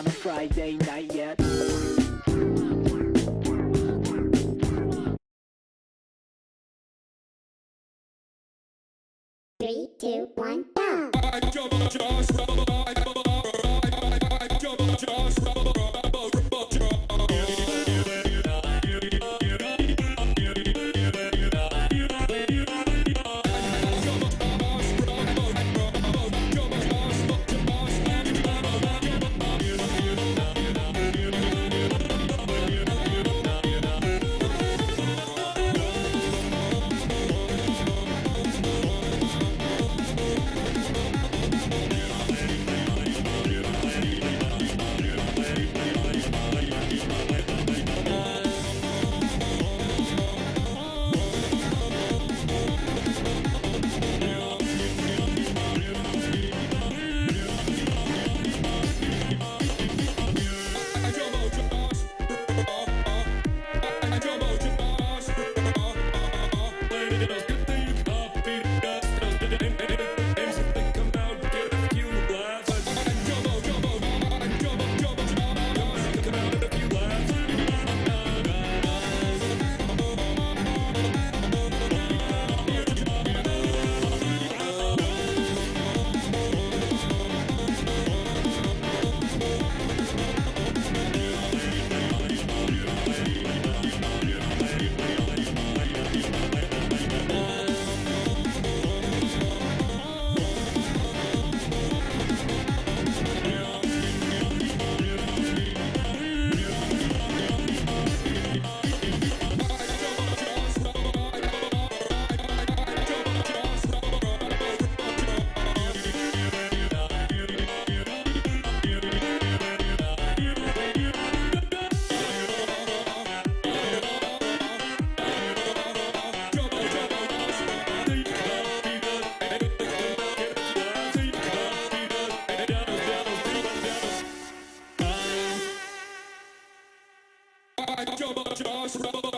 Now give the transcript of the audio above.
on a Friday night yet. Three, two, one, go! I just, just, crossroads.